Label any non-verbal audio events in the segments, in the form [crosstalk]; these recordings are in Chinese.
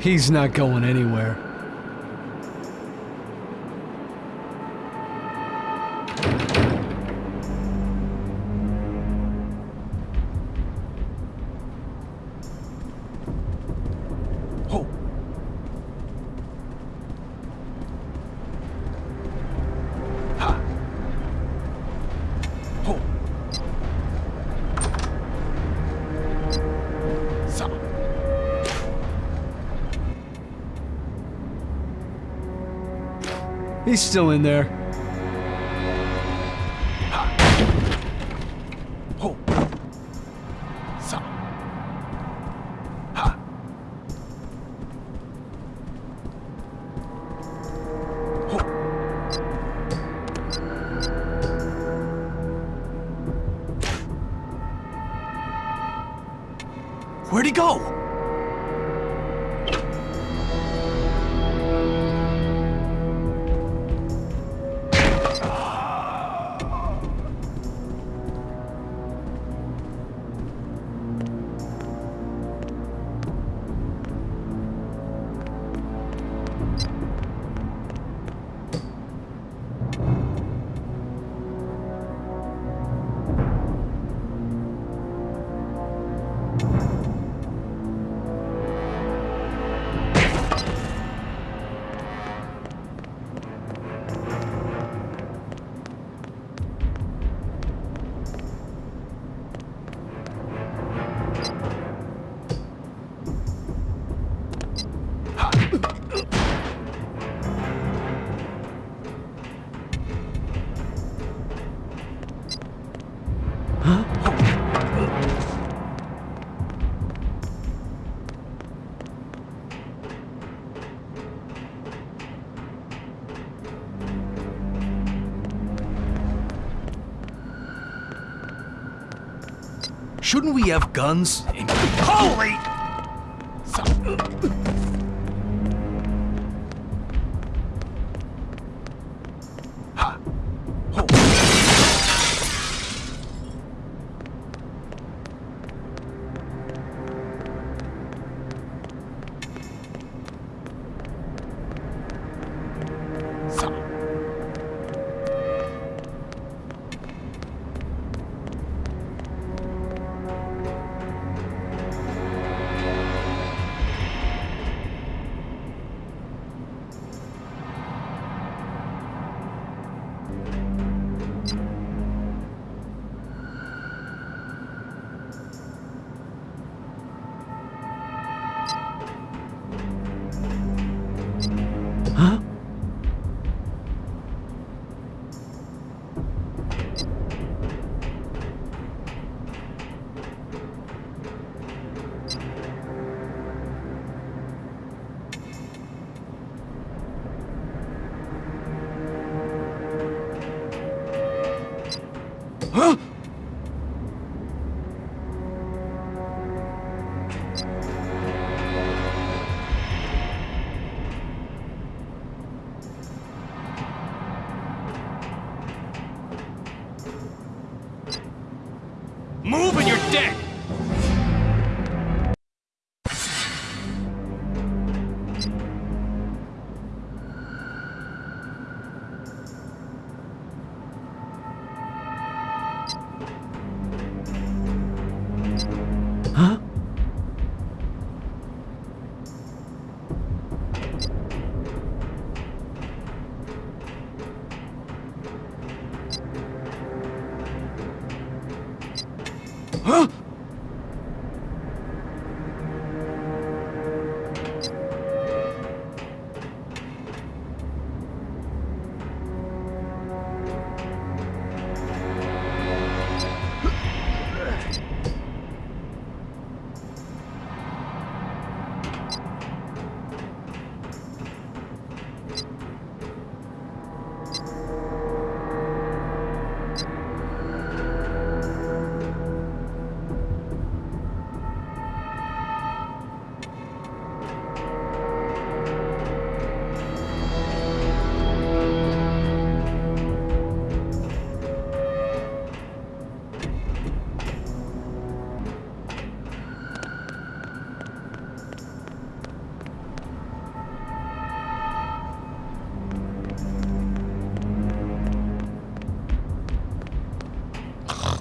He's not going anywhere. still in there. Shouldn't we have guns? Holy!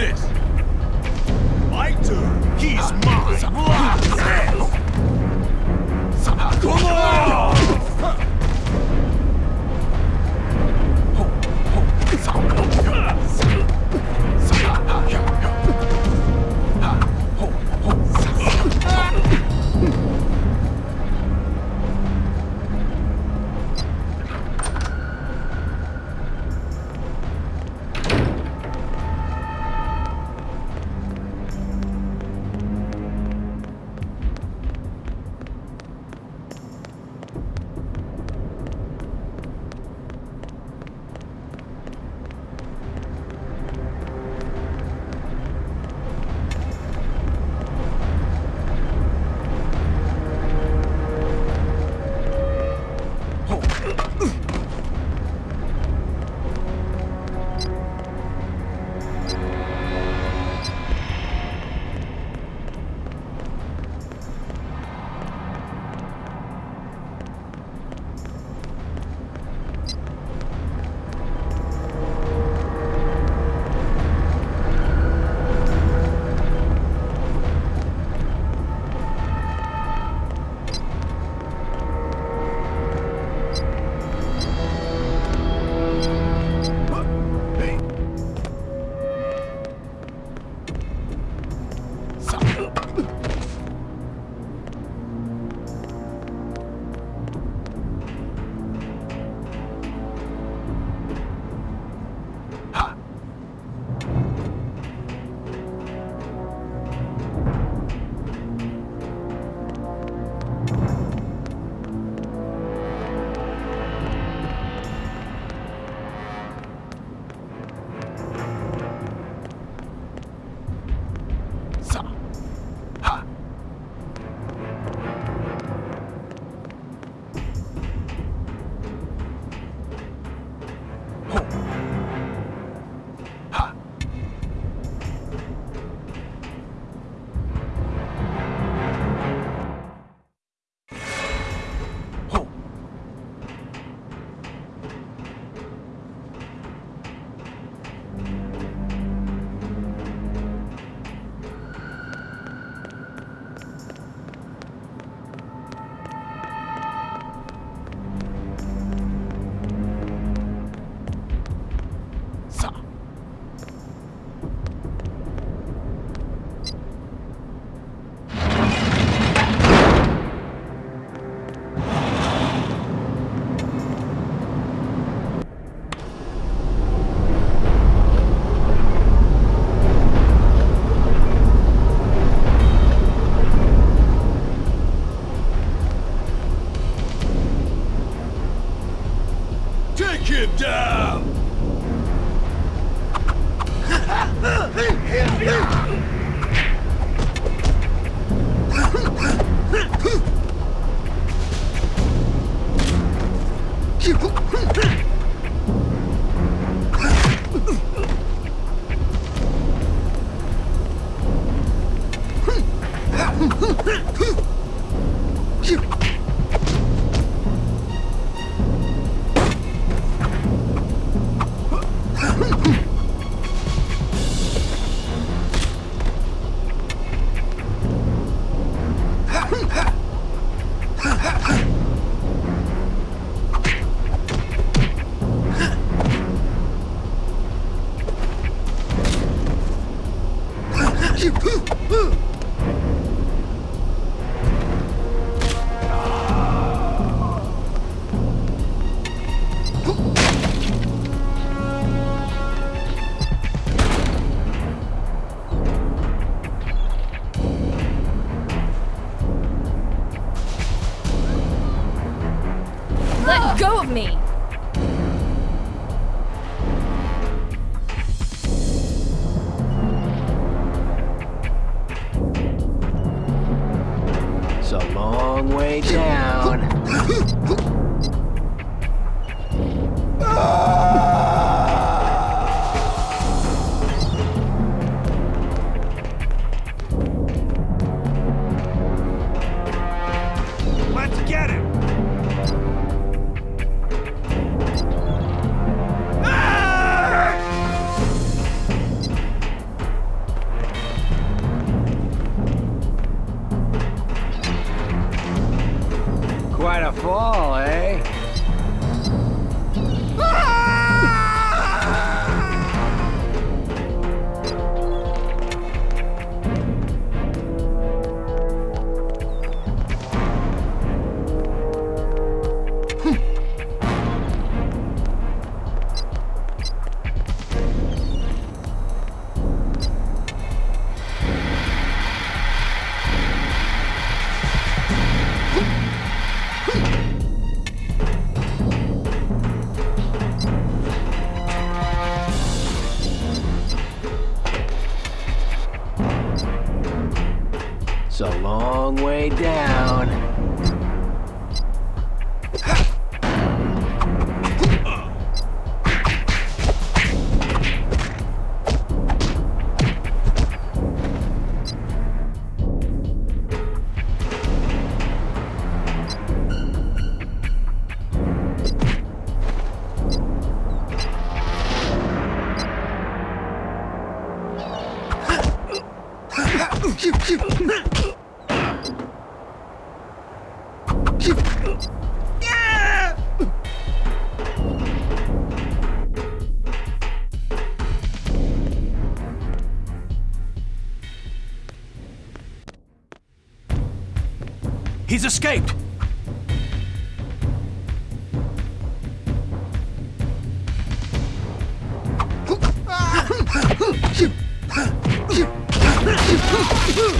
this! My turn! He's mine! long way down. [laughs] He's escaped! Ah! [laughs]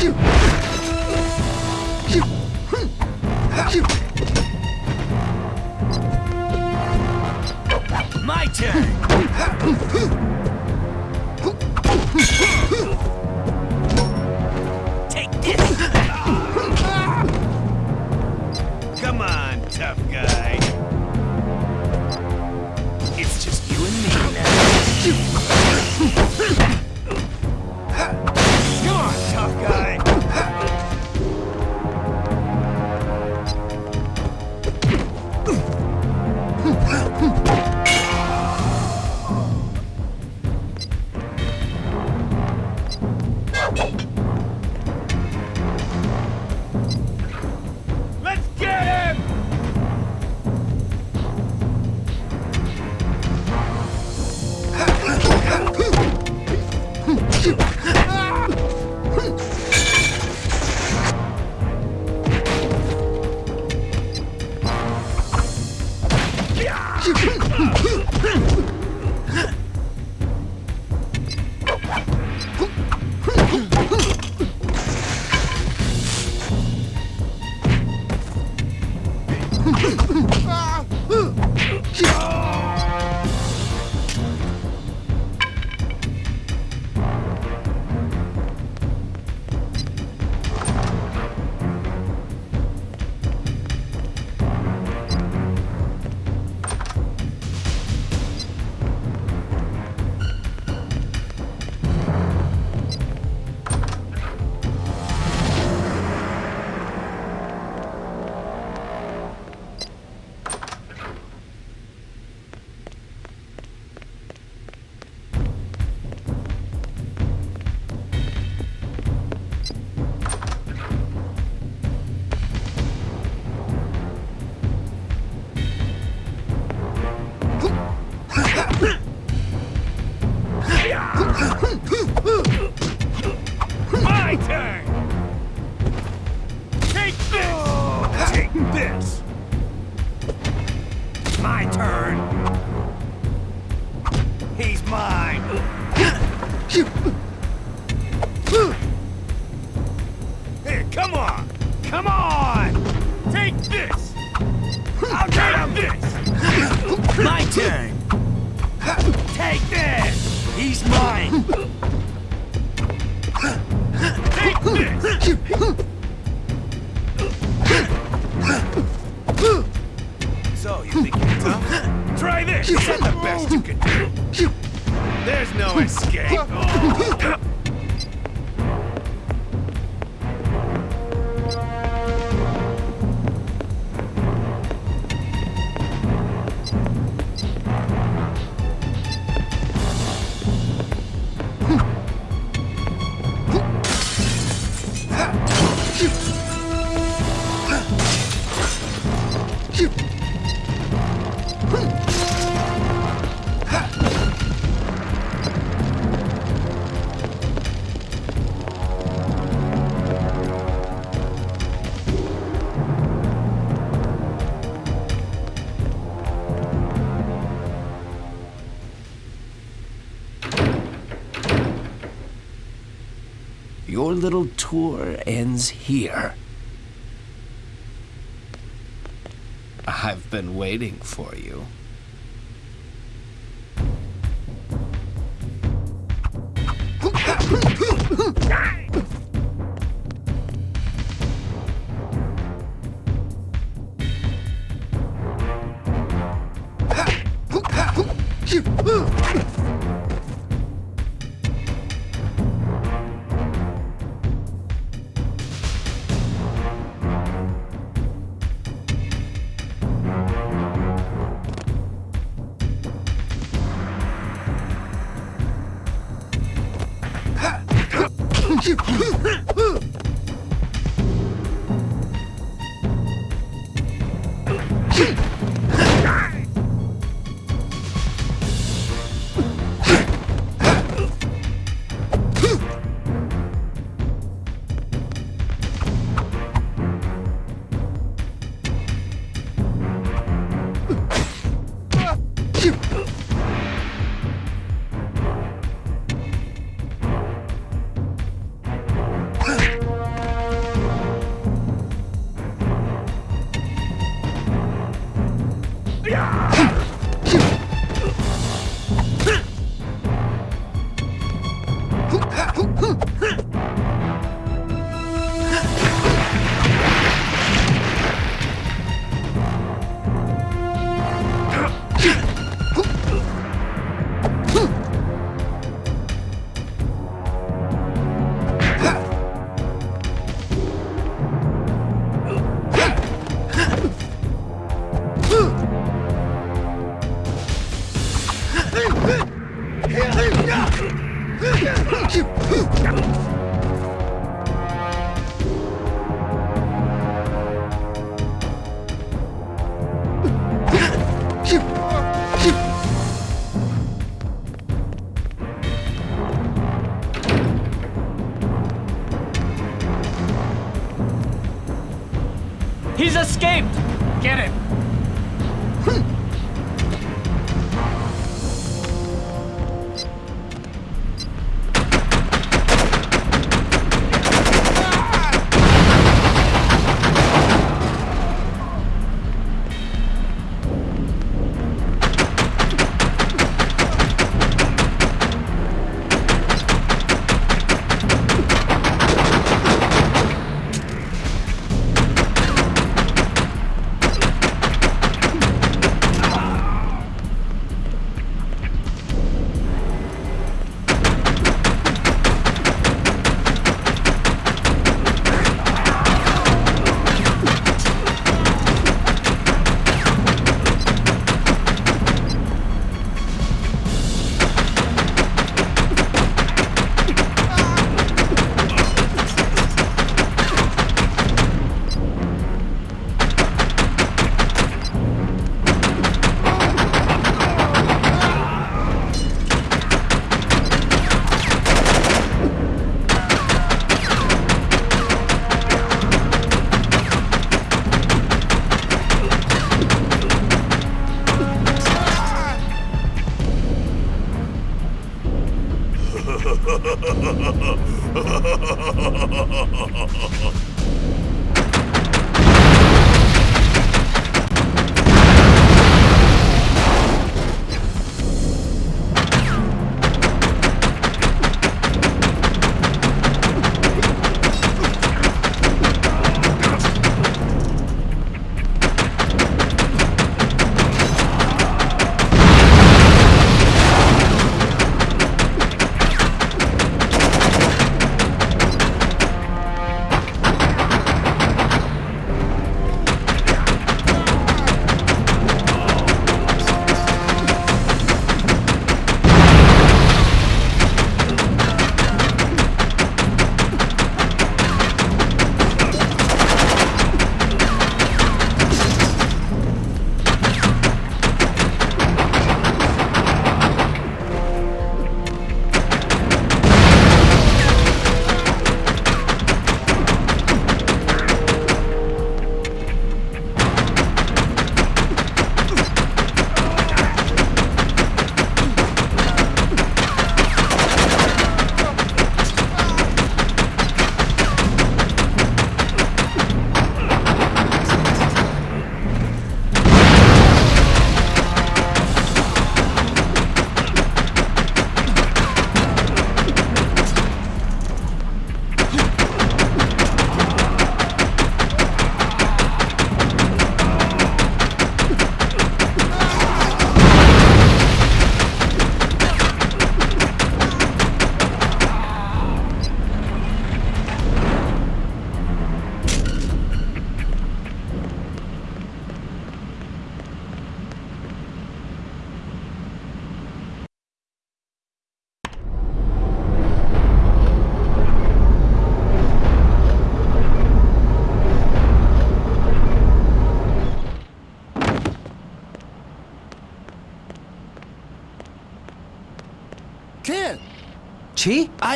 定。little tour ends here. I've been waiting for you.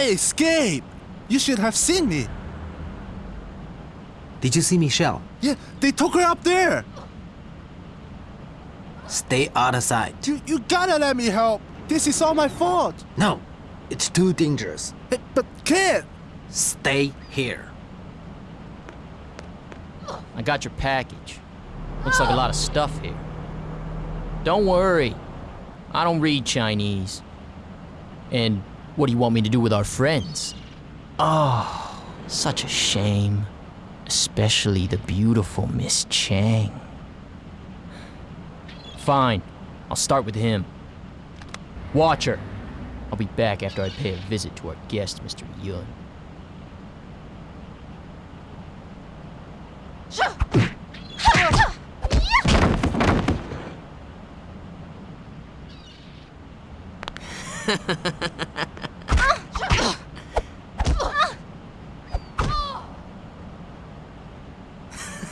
I escaped! You should have seen me! Did you see Michelle? Yeah, they took her up there! Stay out of sight. You, you gotta let me help! This is all my fault! No, it's too dangerous. but kid! Stay here. I got your package. Looks like a lot of stuff here. Don't worry. I don't read Chinese. And what do you want me to do with our friends? Oh, such a shame. Especially the beautiful Miss Chang. Fine. I'll start with him. Watcher. I'll be back after I pay a visit to our guest, Mr. Yun. [laughs]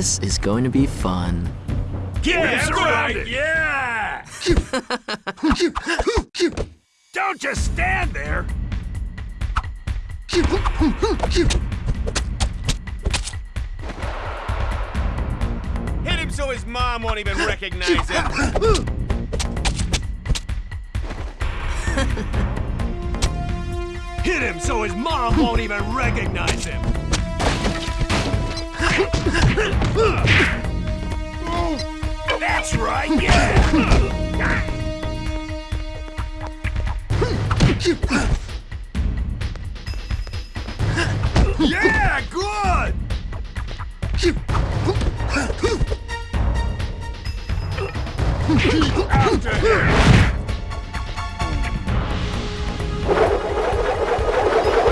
This is going to be fun. right! Yeah! [laughs]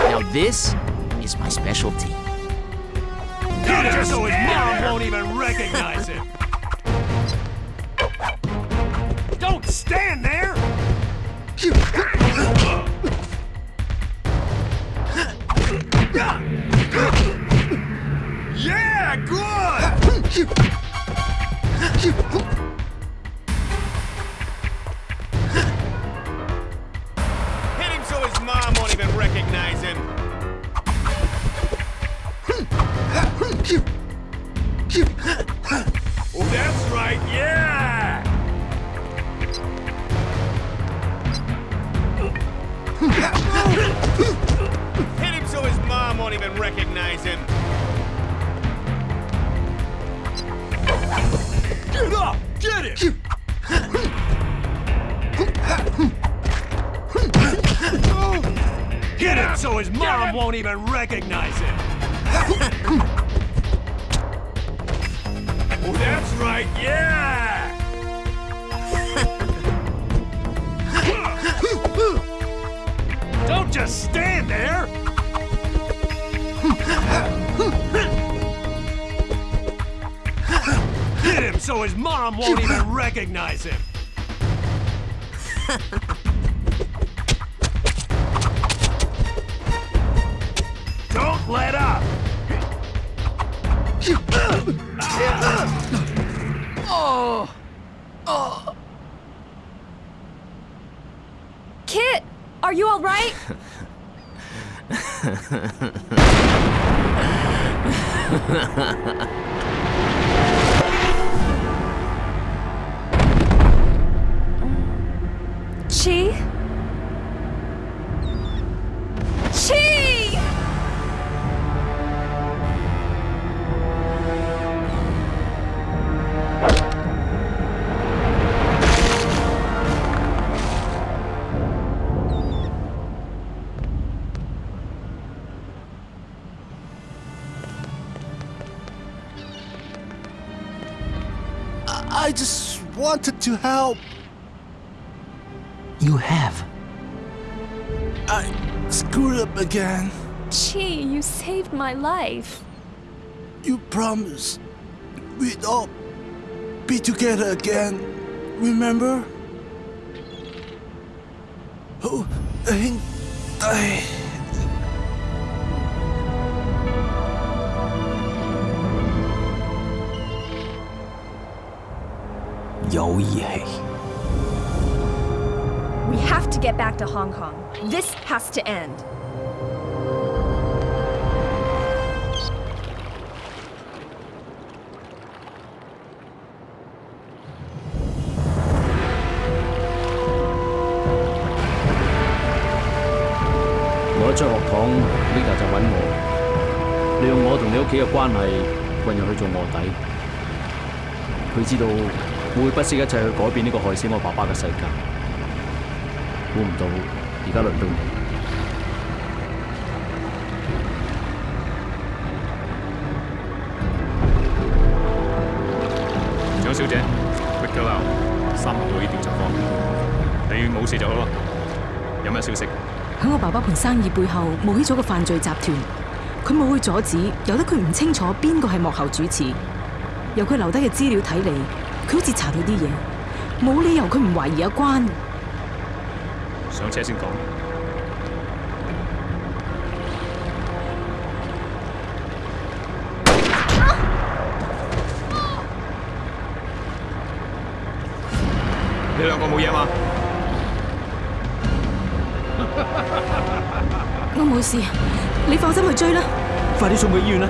Now this is my specialty. Peter, so his mom won't even recognize him! Don't stand there! Yeah, good! him. I just wanted to help. You have. I screwed up again. Gee, you saved my life. You promised we'd all be together again, remember? Oh, I think I... We have to get back to Hong Kong. This has to end. để Linda 就揾我，利用我同你屋企嘅關係，混入去做卧底。佢知道我会不惜一切去改变呢个害死我爸爸嘅世界。估唔到，而家轮到你。张小姐，搣到啦，三合呢调查方你冇事就好啦。有咩消息？喺我爸爸盘生意背后，冒起咗个犯罪集团。佢冇去阻止，由得佢唔清楚边个系幕后主持。由佢留低嘅资料睇嚟。佢好似查到啲嘢，冇理由佢唔怀疑阿关。上车先讲。你两个冇嘢嘛？[laughs] 我冇事，你放心去追啦。快啲送佢医院啦！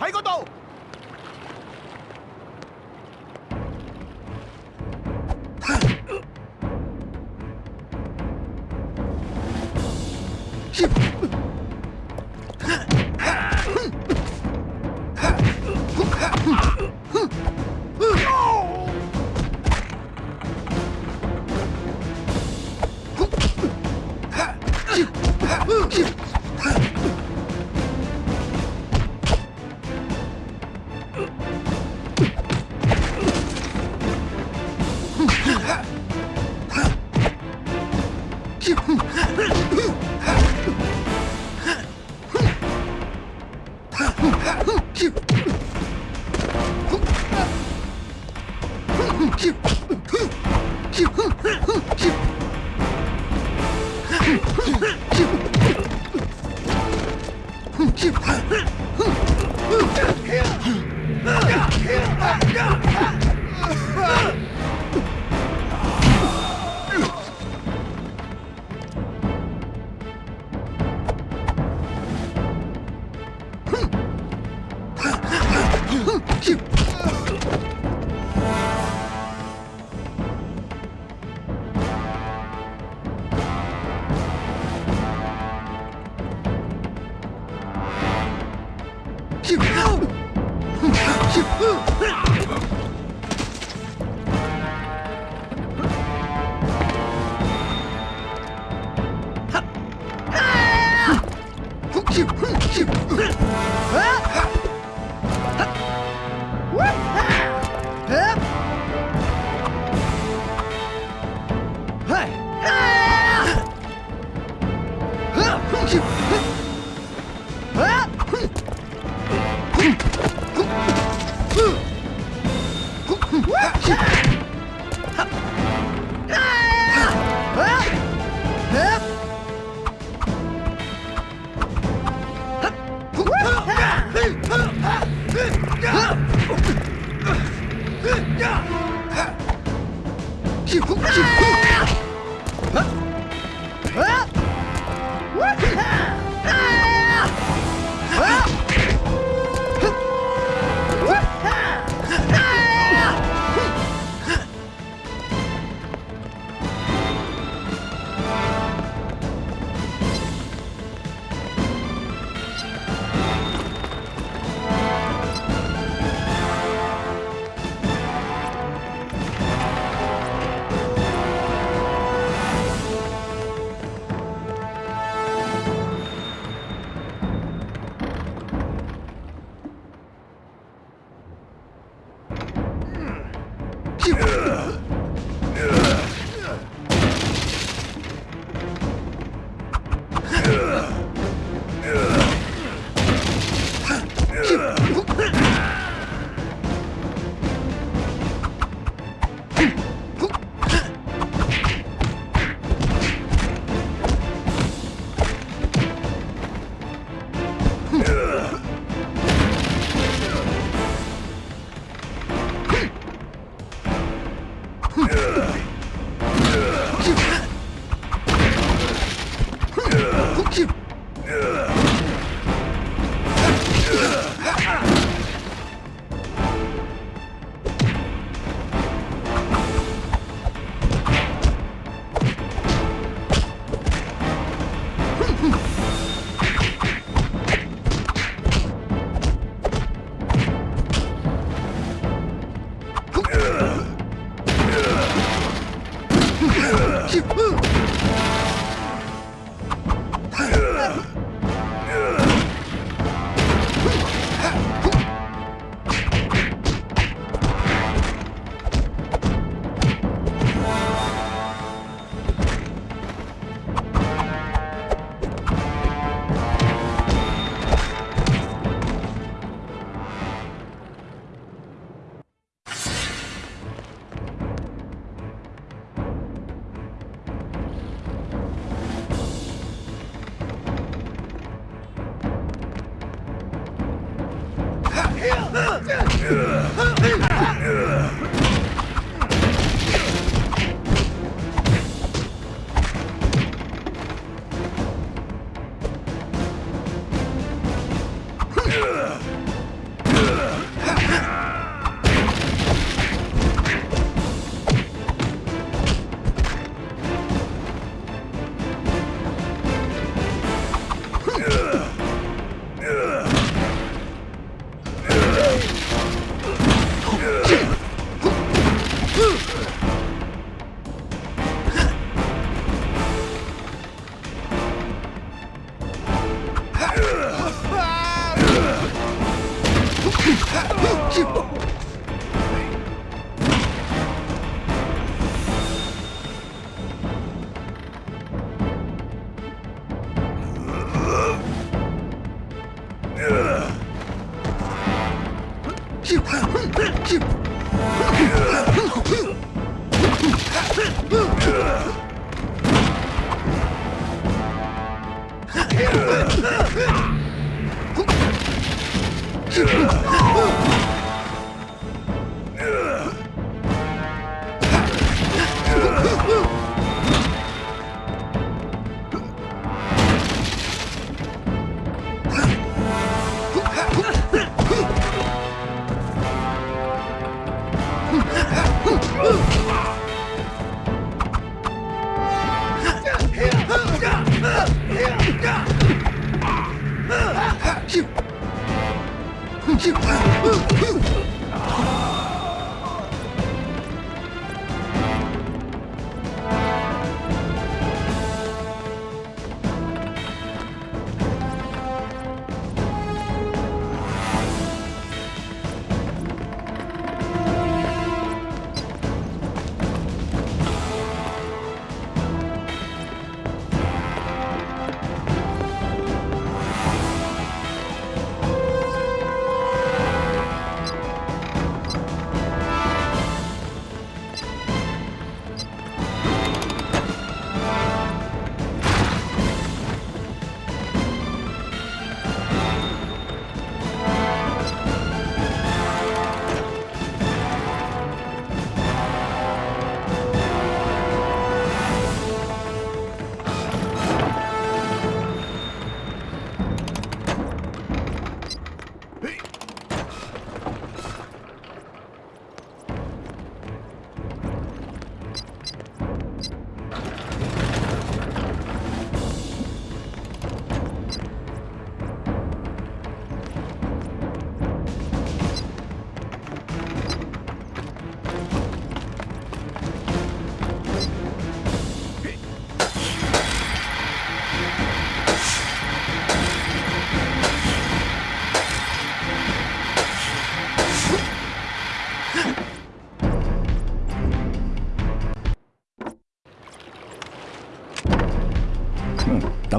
喺嗰度。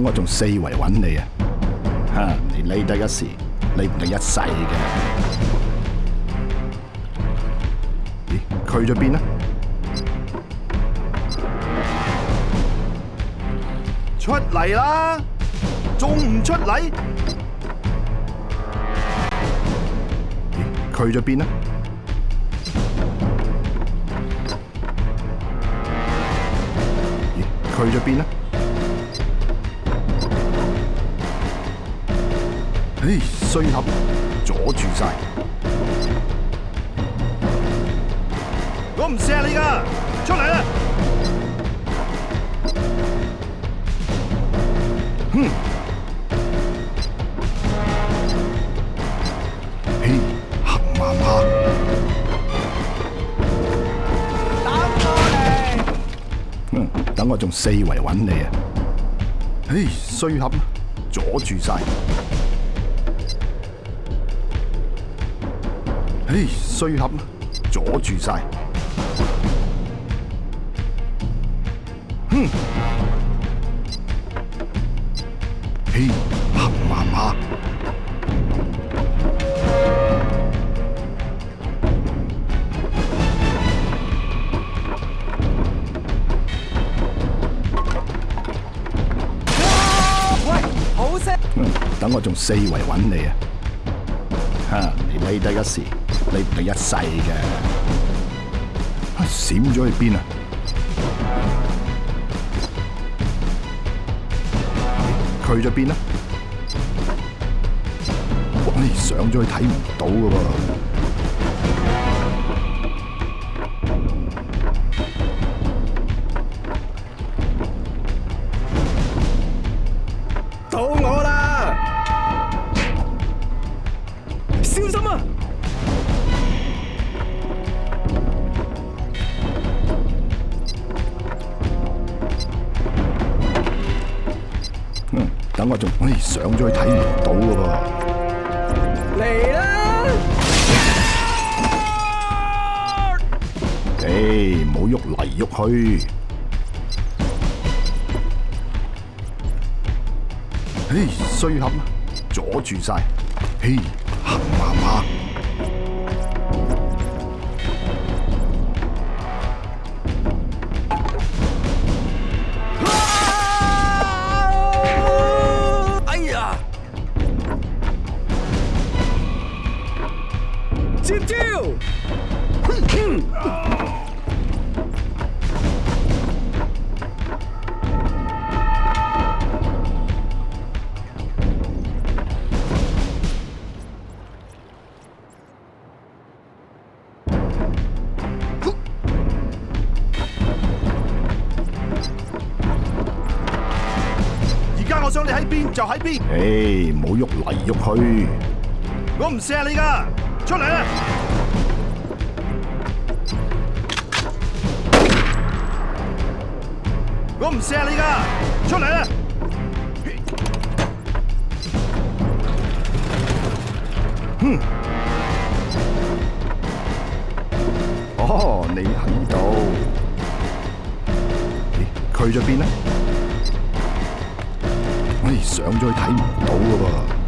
我仲四围揾你啊！吓，你匿得一时，你唔得一世嘅。咦？去咗边啊？出嚟啦！仲唔出嚟？咦？去咗边啊？咦？去咗边啊？嘿，衰合阻住晒，我唔射你噶，出嚟啦！哼！嘿，行埋埋，打嗯，等我仲四围揾你啊！嘿，衰合阻住晒。唉，衰盒，阻住晒。哼！嘿，黑麻麻。喂，好声。嗯，等我仲四围揾你啊。吓，你咪低一时。你唔系一世嘅闪咗去边啊？去咗边哇，你上咗去睇唔到噶噃。决赛，嘿。你喺边就喺边，诶，好喐嚟喐去，我唔射你噶，出嚟啦！我唔射你噶，出嚟啦！哼，哦，你喺度，去咗边啦？上咗去睇唔到噶噃。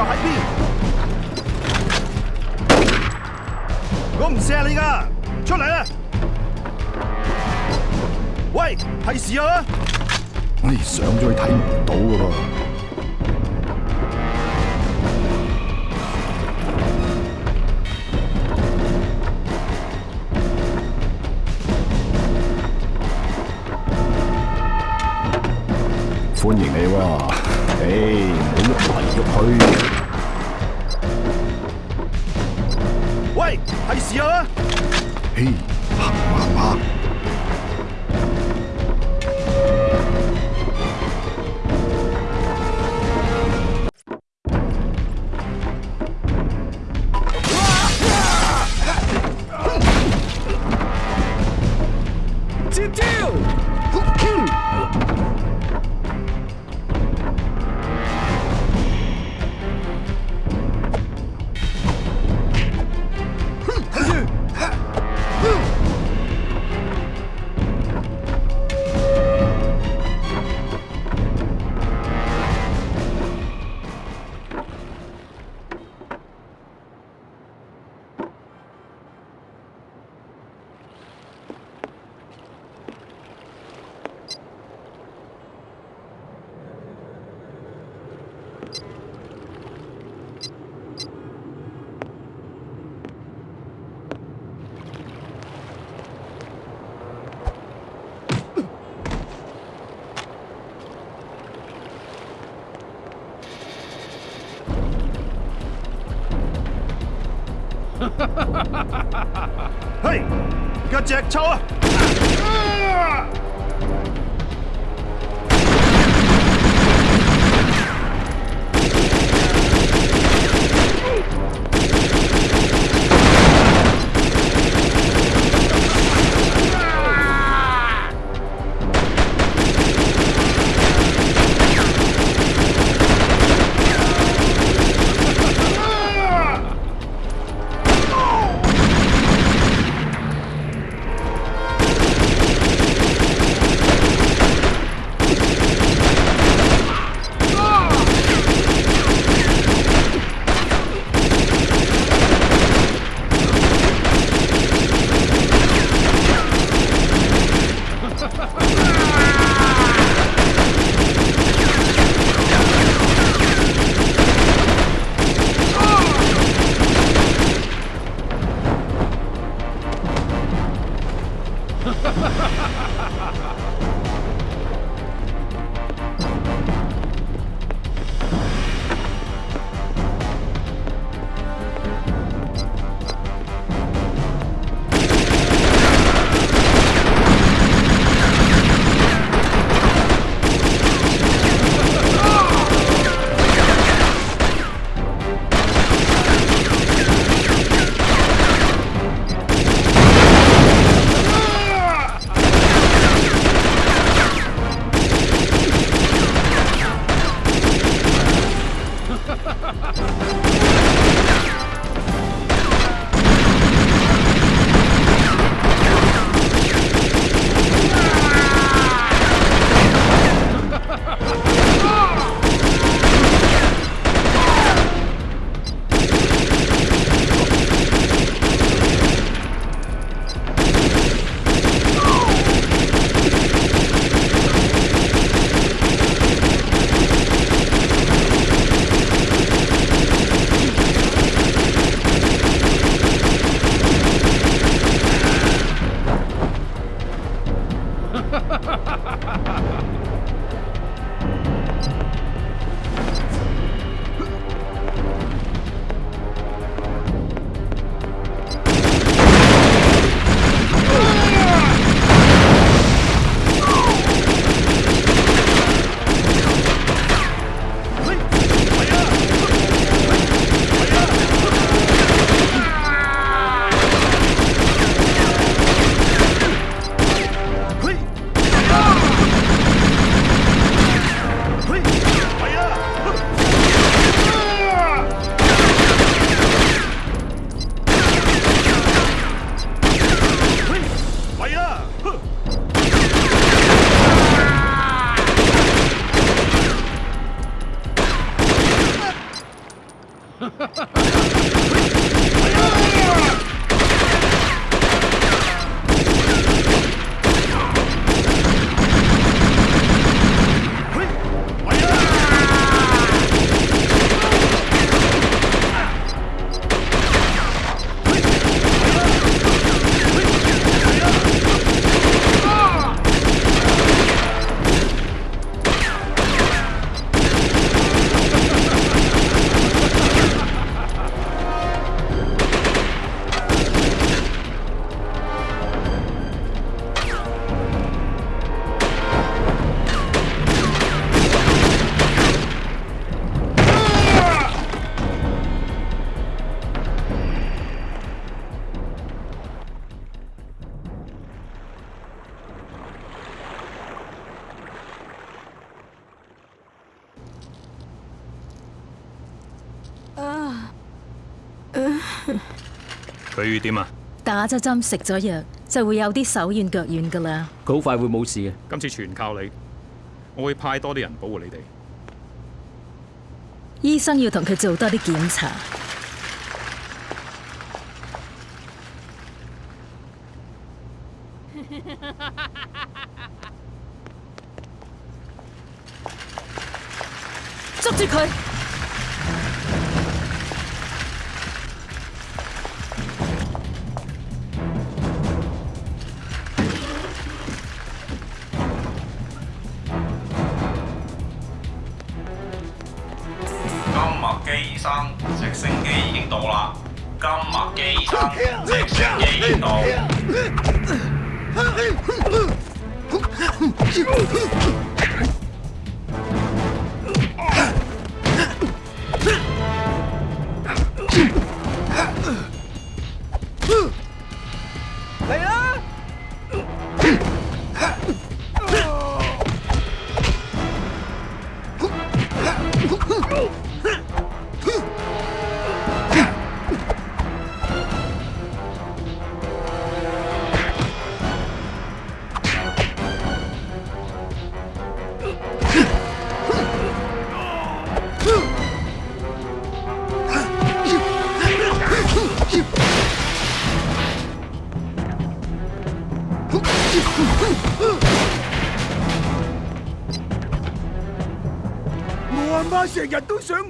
喺我唔射你噶，出嚟啦！喂，提示啊！哎，上咗去睇唔到噶噃。歡迎你喎。唔好快肉去！喂，系事啊？嘿。打咗针、食咗药，就会有啲手软脚软噶啦。佢好快会冇事嘅，今次全靠你。我会派多啲人保护你哋。医生要同佢做多啲检查。生直升机已经到啦今日机医生直升机已经到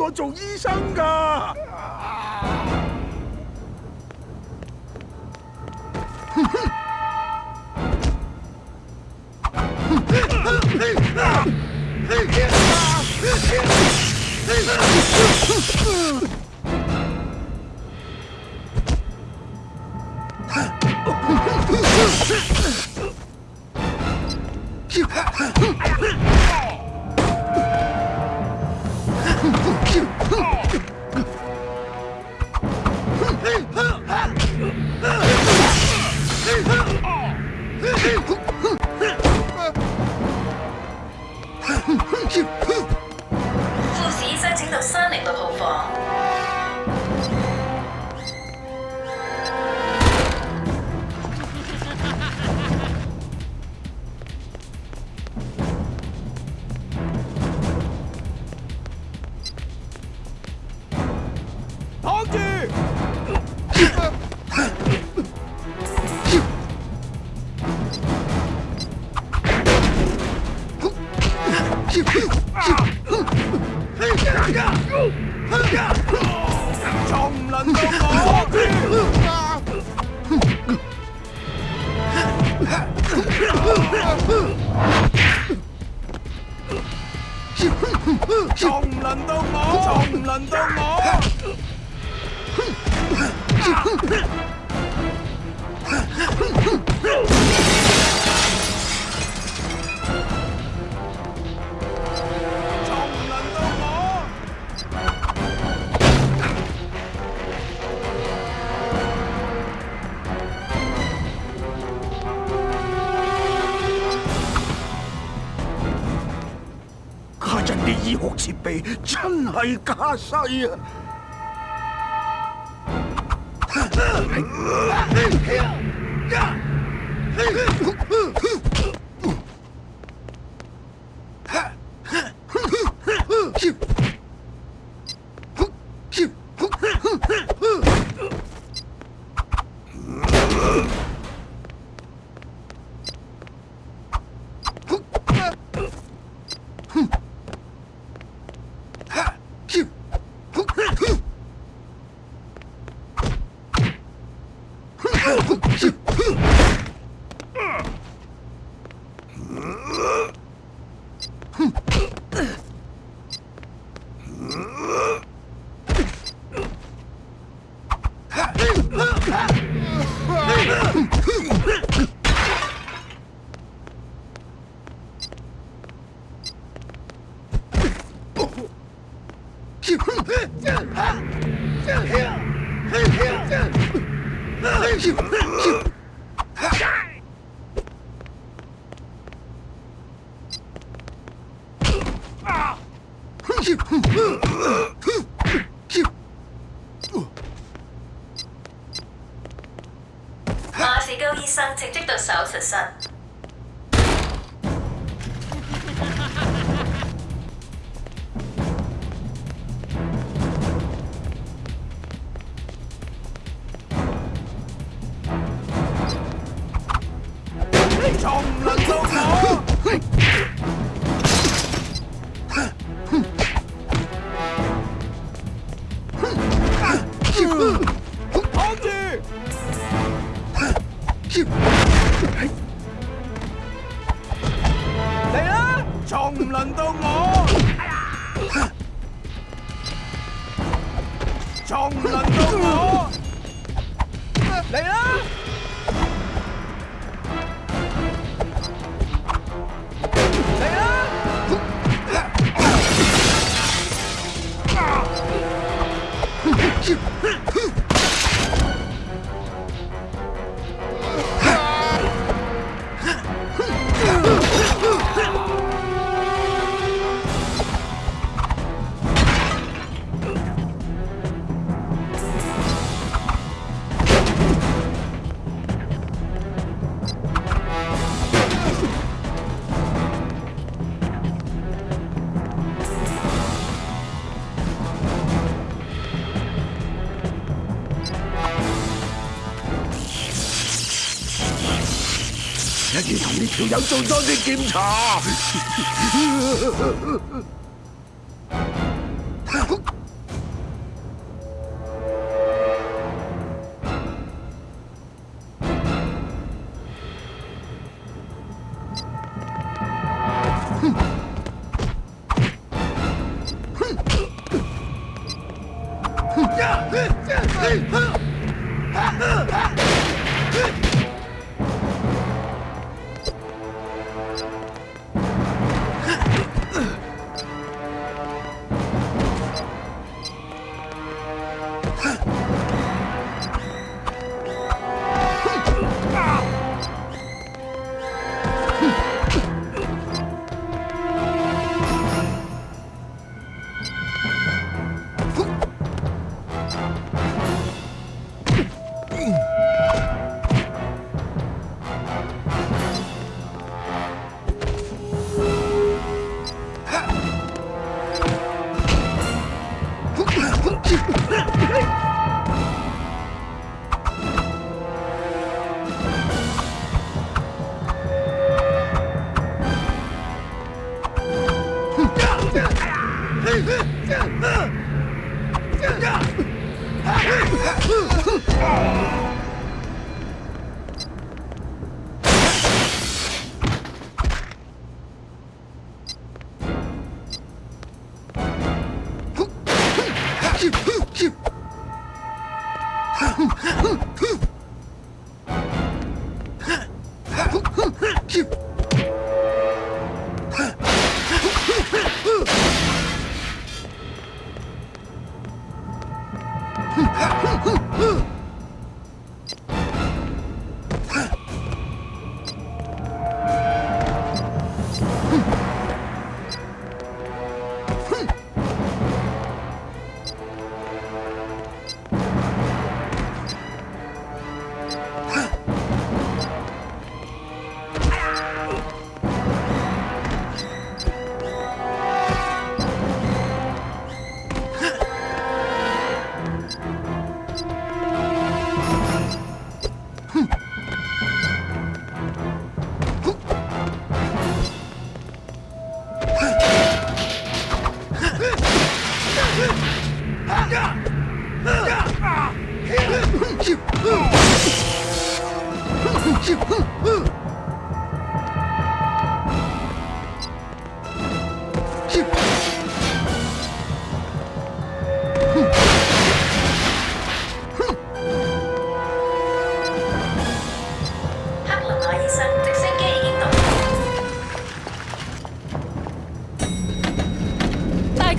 我做醫生噶。Trong lần công Trong lần tôi mổ Trong lần tôi mổ Hmph! 真系假世啊！要有多多啲检查。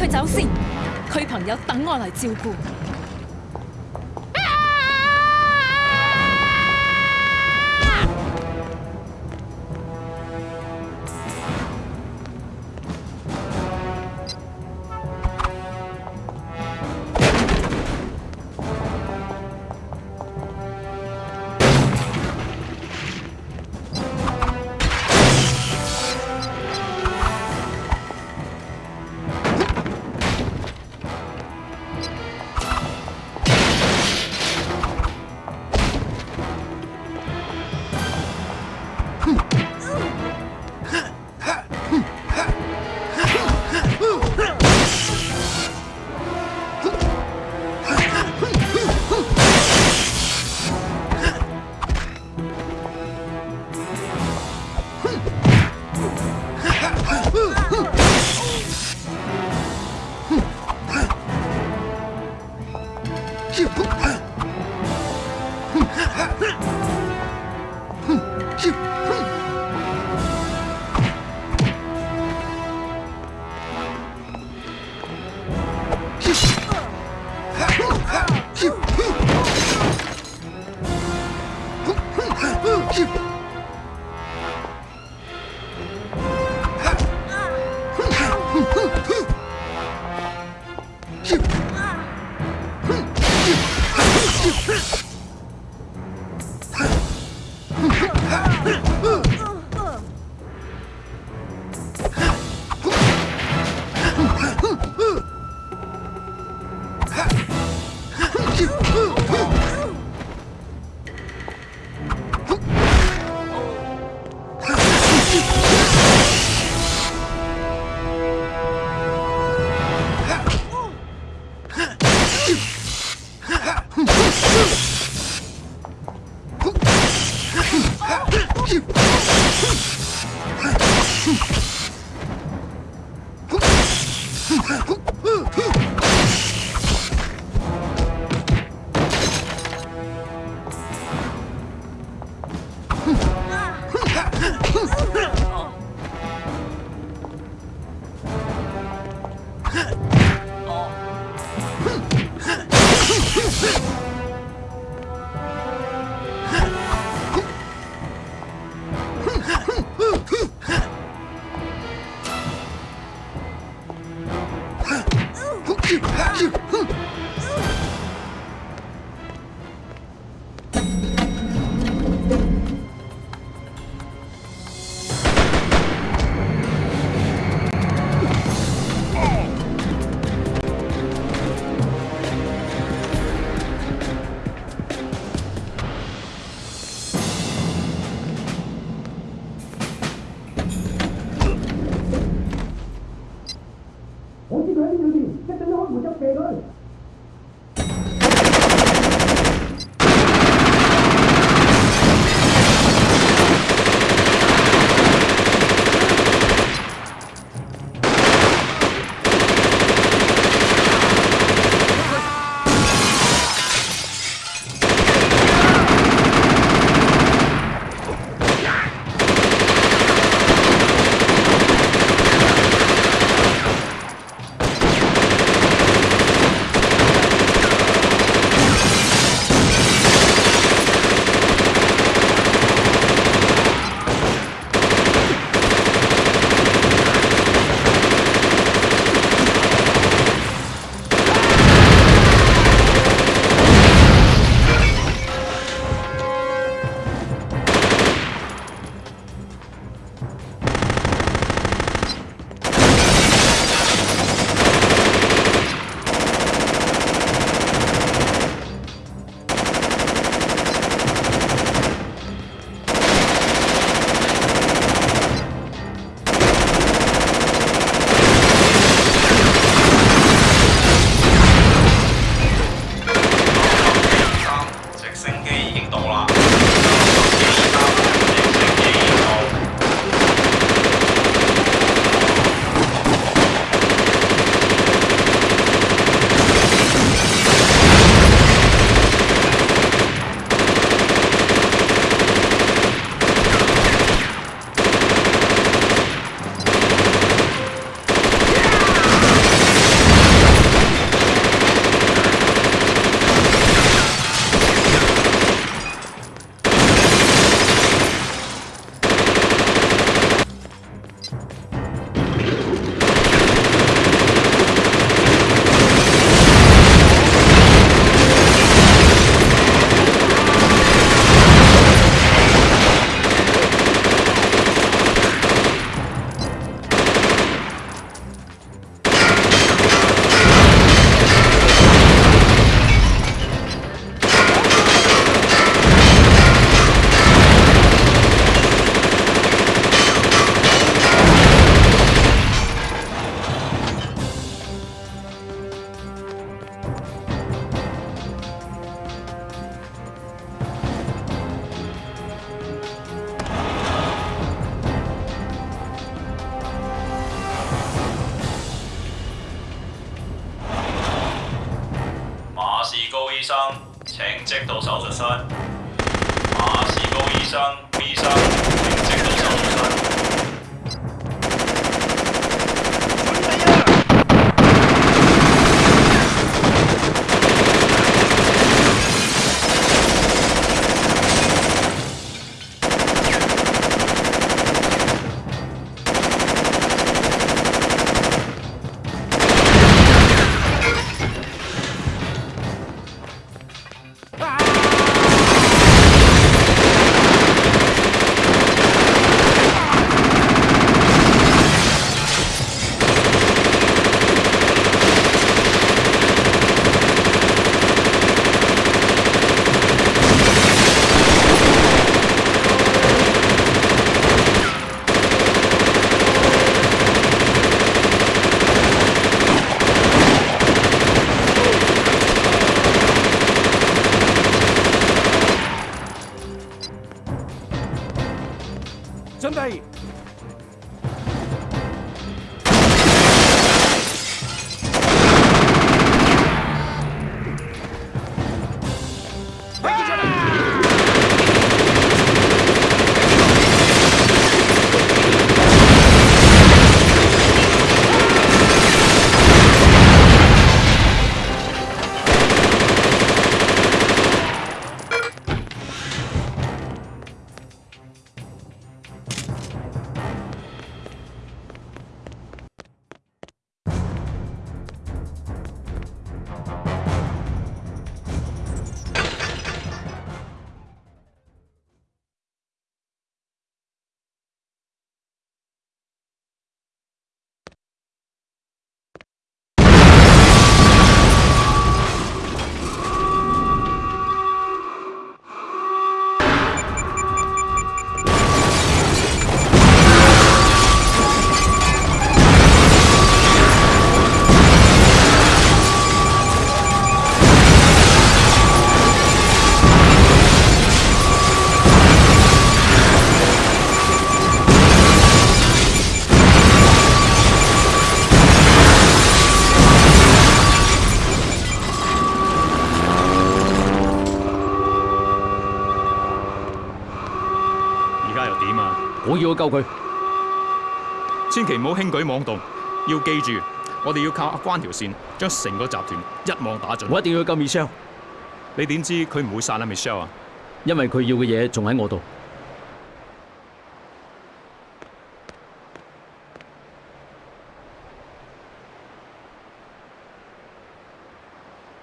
佢走先，佢朋友等我嚟照顾。Huh! 救佢，千祈唔好轻举妄动。要记住，我哋要靠阿关条线，将成个集团一网打尽。我一定要救 Michelle。你点知佢唔会杀啦 Michelle 啊？因为佢要嘅嘢仲喺我度。